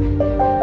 Música